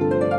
Thank you.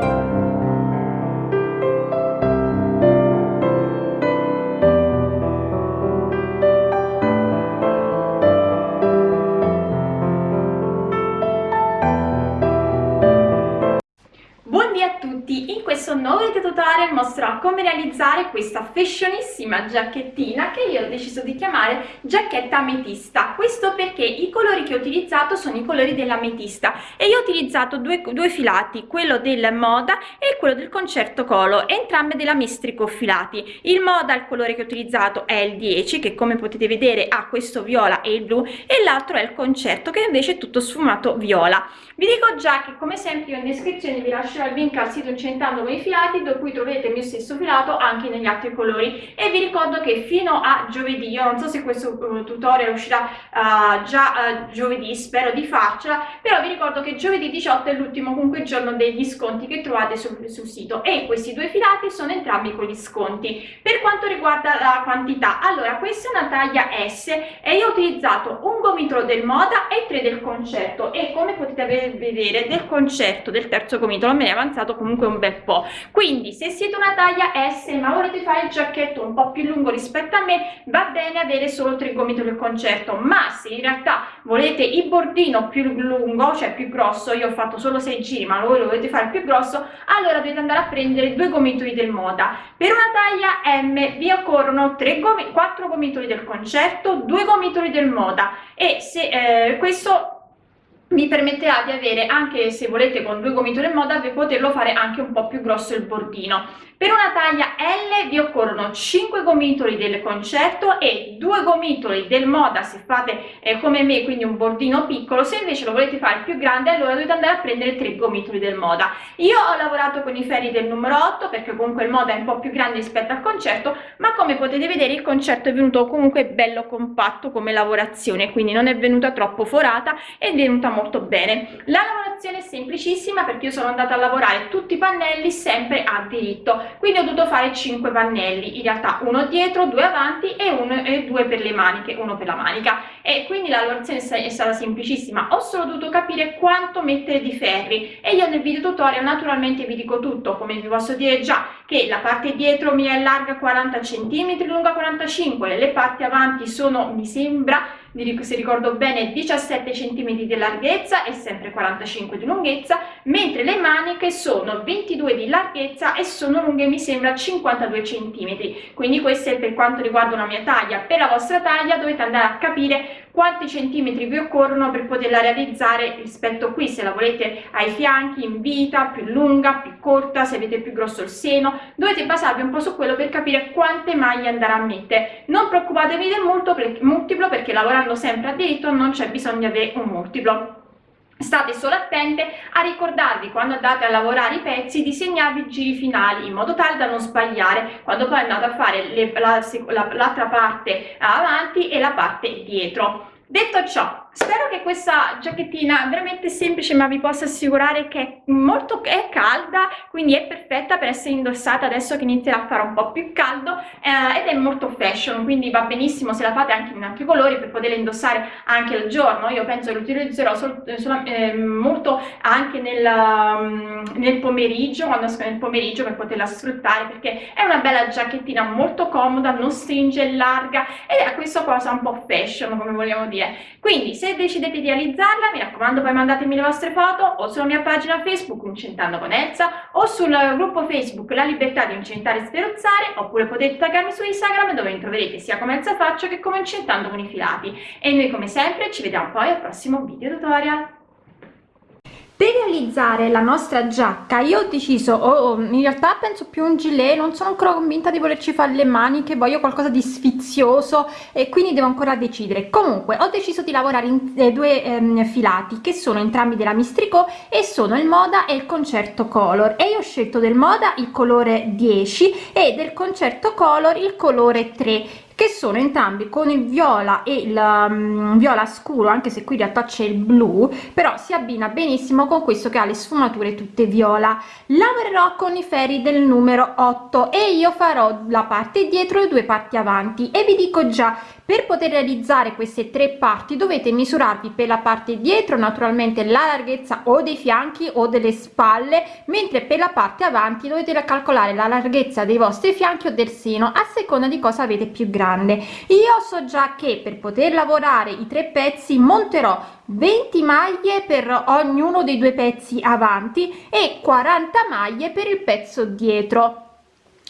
Tutorial mostrerò come realizzare questa fashionissima giacchettina che io ho deciso di chiamare giacchetta ametista. Questo perché i colori che ho utilizzato sono i colori dell'ametista e io ho utilizzato due, due filati quello del moda e quello del concerto colo entrambe della mestrico filati. Il moda il colore che ho utilizzato è il 10 che come potete vedere ha questo viola e il blu e l'altro è il concerto che invece è tutto sfumato viola. Vi dico già che come sempre in descrizione vi lascerò il link al sito incentando con i filati da cui trovate il mio stesso filato anche negli altri colori. E vi ricordo che fino a giovedì io non so se questo uh, tutorial uscirà uh, già uh, giovedì spero di farcela però vi ricordo che giovedì 18 è l'ultimo comunque giorno degli sconti che trovate sul, sul sito. E questi due filati sono entrambi con gli sconti. Per quanto riguarda la quantità allora questa è una taglia S e io ho utilizzato un gomitolo del moda e tre del concerto. E come potete vedere del concerto del terzo gomitolo me ne è avanzato comunque un bel po' quindi se siete una taglia S ma volete fare il giacchetto un po' più lungo rispetto a me va bene avere solo tre gomiti del concerto ma se in realtà volete il bordino più lungo cioè più grosso io ho fatto solo 6 giri ma voi lo volete fare più grosso allora dovete andare a prendere due gomitoli del moda. Per una taglia M vi occorrono 3 gomi 4 gomitoli del concerto 2 gomitoli del moda. E se eh, questo mi permetterà di avere anche se volete con due gomitoli in moda poterlo fare anche un po' più grosso il bordino. Per una taglia L vi occorrono 5 gomitoli del concerto e 2 gomitoli del moda se fate eh, come me quindi un bordino piccolo. Se invece lo volete fare più grande allora dovete andare a prendere 3 gomitoli del moda. Io ho lavorato con i ferri del numero 8 perché comunque il moda è un po' più grande rispetto al concerto ma come potete vedere il concerto è venuto comunque bello compatto come lavorazione quindi non è venuta troppo forata è venuta molto bene. La lavorazione è semplicissima perché io sono andata a lavorare tutti i pannelli sempre a diritto. Quindi ho dovuto fare 5 pannelli. In realtà uno dietro due avanti e uno e due per le maniche uno per la manica e quindi la lavorazione è stata semplicissima. Ho solo dovuto capire quanto mettere di ferri. E io nel video tutorial naturalmente vi dico tutto. Come vi posso dire già che la parte dietro mi è larga 40 cm lunga 45 le parti avanti sono mi sembra se ricordo bene 17 cm di larghezza e sempre 45 di lunghezza mentre le maniche sono 22 di larghezza e sono lunghe mi sembra 52 cm quindi questo è per quanto riguarda una mia taglia. Per la vostra taglia dovete andare a capire quanti centimetri vi occorrono per poterla realizzare rispetto qui se la volete ai fianchi in vita più lunga più corta se avete più grosso il seno. Dovete basarvi un po su quello per capire quante maglie andare a mettere. Non preoccupatevi del multiplo perché lavorando sempre a diritto non c'è bisogno di avere un multiplo state solo attente a ricordarvi quando andate a lavorare i pezzi di segnarvi i giri finali in modo tale da non sbagliare quando poi andate a fare l'altra parte avanti e la parte dietro. Detto ciò spero che questa giacchettina veramente semplice ma vi posso assicurare che è molto è calda quindi è perfetta per essere indossata adesso che inizierà a fare un po' più caldo eh, ed è molto fashion quindi va benissimo se la fate anche in altri colori per poterla indossare anche al giorno. Io penso che lo utilizzerò sol, sol, eh, molto anche nel, um, nel pomeriggio quando esco nel pomeriggio per poterla sfruttare perché è una bella giacchettina molto comoda non stringe larga ed è questa cosa un po' fashion come vogliamo dire. Quindi se decidete di realizzarla mi raccomando poi mandatemi le vostre foto o sulla mia pagina facebook Incentando con Elsa o sul gruppo facebook La Libertà di Incentare e Sferozzare oppure potete taggarmi su Instagram dove mi troverete sia come Elsa Faccio che come Incentando con i filati. E noi come sempre ci vediamo poi al prossimo video tutorial per realizzare la nostra giacca io ho deciso oh, in realtà penso più un gilet non sono ancora convinta di volerci fare le maniche voglio qualcosa di sfizioso e quindi devo ancora decidere. Comunque ho deciso di lavorare in eh, due ehm, filati che sono entrambi della mistrico e sono il moda e il concerto color. E io ho scelto del moda il colore 10 e del concerto color il colore 3 che sono entrambi con il viola e il um, viola scuro anche se qui in realtà c'è il blu però si abbina benissimo con questo che ha le sfumature tutte viola. Lavorerò con i ferri del numero 8 e io farò la parte dietro e due parti avanti. E vi dico già per poter realizzare queste tre parti dovete misurarvi per la parte dietro naturalmente la larghezza o dei fianchi o delle spalle mentre per la parte avanti dovete calcolare la larghezza dei vostri fianchi o del seno a seconda di cosa avete più grande. Io so già che per poter lavorare i tre pezzi monterò 20 maglie per ognuno dei due pezzi avanti e 40 maglie per il pezzo dietro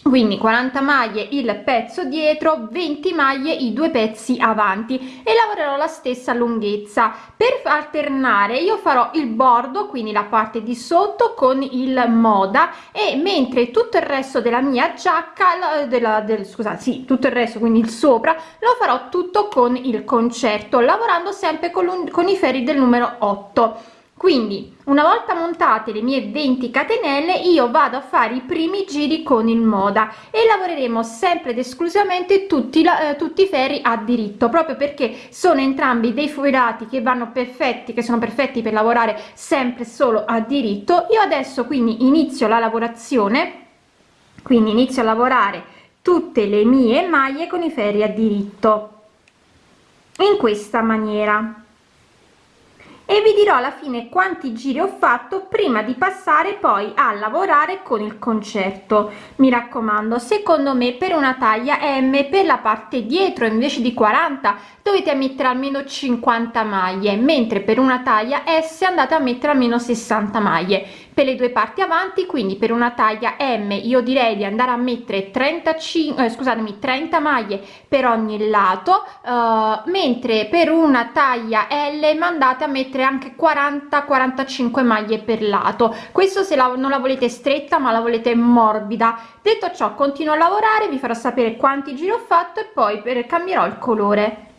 quindi 40 maglie il pezzo dietro 20 maglie i due pezzi avanti. E lavorerò la stessa lunghezza. Per alternare io farò il bordo quindi la parte di sotto con il moda. E mentre tutto il resto della mia giacca della del scusate sì tutto il resto quindi il sopra lo farò tutto con il concerto lavorando sempre con, con i ferri del numero 8 quindi una volta montate le mie 20 catenelle io vado a fare i primi giri con il moda e lavoreremo sempre ed esclusivamente tutti eh, tutti i ferri a diritto proprio perché sono entrambi dei filati che vanno perfetti che sono perfetti per lavorare sempre solo a diritto. Io adesso quindi inizio la lavorazione quindi inizio a lavorare tutte le mie maglie con i ferri a diritto in questa maniera e vi dirò alla fine quanti giri ho fatto prima di passare poi a lavorare con il concerto. Mi raccomando secondo me per una taglia m per la parte dietro invece di 40 dovete mettere almeno 50 maglie mentre per una taglia s andate a mettere almeno 60 maglie per le due parti avanti quindi per una taglia m io direi di andare a mettere 35 eh, scusatemi 30 maglie per ogni lato eh, mentre per una taglia l mandate a mettere anche 40 45 maglie per lato. Questo se la, non la volete stretta ma la volete morbida. Detto ciò continuo a lavorare vi farò sapere quanti giri ho fatto e poi per cambierò il colore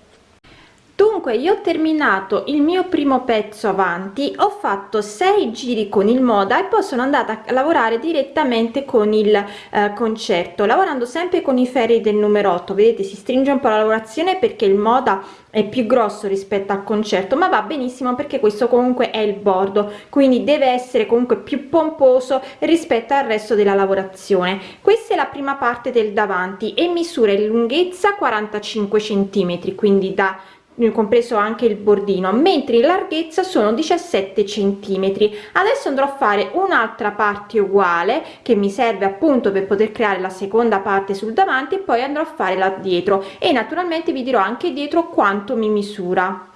dunque io ho terminato il mio primo pezzo avanti ho fatto 6 giri con il moda e poi sono andata a lavorare direttamente con il eh, concerto lavorando sempre con i ferri del numero 8 vedete si stringe un po la lavorazione perché il moda è più grosso rispetto al concerto ma va benissimo perché questo comunque è il bordo quindi deve essere comunque più pomposo rispetto al resto della lavorazione. Questa è la prima parte del davanti e misura in lunghezza 45 centimetri quindi da compreso anche il bordino mentre in larghezza sono 17 centimetri. Adesso andrò a fare un'altra parte uguale che mi serve appunto per poter creare la seconda parte sul davanti e poi andrò a fare là dietro. E naturalmente vi dirò anche dietro quanto mi misura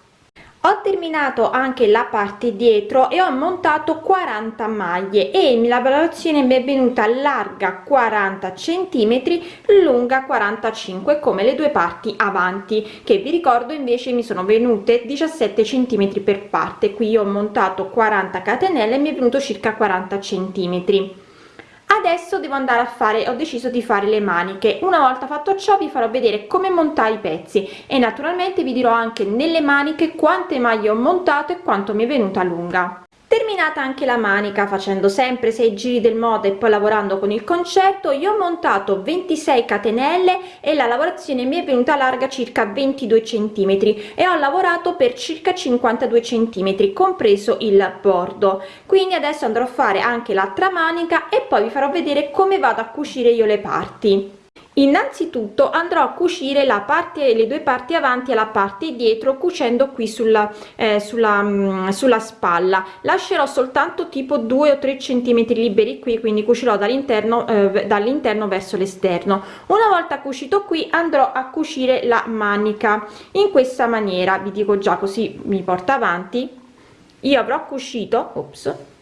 ho terminato anche la parte dietro e ho montato 40 maglie e la lavorazione mi è venuta larga 40 centimetri lunga 45 come le due parti avanti che vi ricordo invece mi sono venute 17 centimetri per parte. Qui ho montato 40 catenelle e mi è venuto circa 40 centimetri adesso devo andare a fare ho deciso di fare le maniche. Una volta fatto ciò vi farò vedere come montare i pezzi. E naturalmente vi dirò anche nelle maniche quante maglie ho montato e quanto mi è venuta lunga terminata anche la manica facendo sempre 6 giri del modo e poi lavorando con il concerto io ho montato 26 catenelle e la lavorazione mi è venuta larga circa 22 centimetri e ho lavorato per circa 52 centimetri compreso il bordo. Quindi adesso andrò a fare anche l'altra manica e poi vi farò vedere come vado a cucire io le parti innanzitutto andrò a cucire la parte le due parti avanti e la parte dietro cucendo qui sulla eh, sulla mh, mm, sulla spalla. Lascerò soltanto tipo 2 o 3 centimetri liberi qui quindi cucirò dall'interno eh, dall'interno verso l'esterno. Una volta cucito qui andrò a cucire la manica. In questa maniera vi dico già così mi porta avanti. Io avrò cucito ops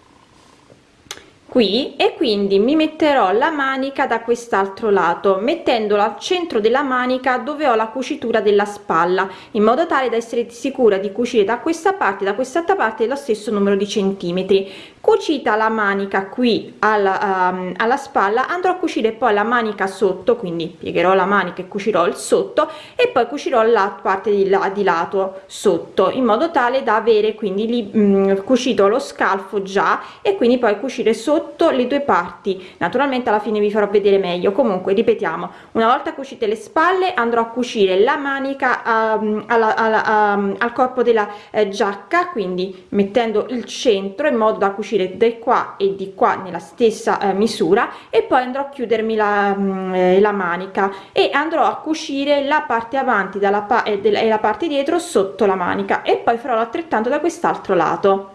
qui e quindi mi metterò la manica da quest'altro lato mettendola al centro della manica dove ho la cucitura della spalla in modo tale da essere sicura di cucire da questa parte da quest'altra parte lo stesso numero di centimetri. Cucita la manica qui alla, um, alla spalla andrò a cucire poi la manica sotto quindi piegherò la manica e cucirò il sotto e poi cucirò la parte di, là, di lato sotto in modo tale da avere quindi lì um, cucito lo scalfo già e quindi poi cucire sotto le due parti. Naturalmente alla fine vi farò vedere meglio. Comunque ripetiamo una volta cucite le spalle andrò a cucire la manica um, alla, alla, um, al corpo della eh, giacca quindi mettendo il centro in modo da cucire di qua e di qua nella stessa eh, misura e poi andrò a chiudermi la, mh, mm, eh, la manica e andrò a cucire la parte avanti dalla pa e, e la parte dietro sotto la manica e poi farò altrettanto da quest'altro lato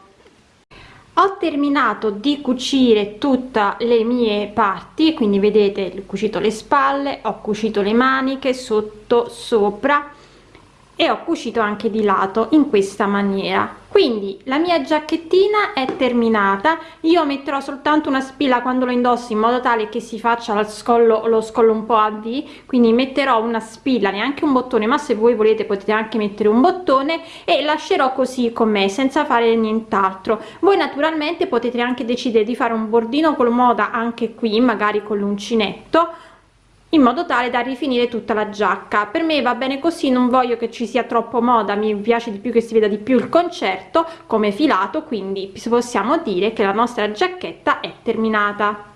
ho terminato di cucire tutte le mie parti quindi vedete ho cucito le spalle ho cucito le maniche sotto sopra e ho cucito anche di lato in questa maniera. Quindi la mia giacchettina è terminata. Io metterò soltanto una spilla quando lo indossi in modo tale che si faccia lo scollo lo scollo un po a v quindi metterò una spilla neanche un bottone ma se voi volete potete anche mettere un bottone e lascerò così com'è senza fare nient'altro. Voi naturalmente potete anche decidere di fare un bordino con moda anche qui magari con l'uncinetto in modo tale da rifinire tutta la giacca. Per me va bene così non voglio che ci sia troppo moda mi piace di più che si veda di più il concerto come filato quindi possiamo dire che la nostra giacchetta è terminata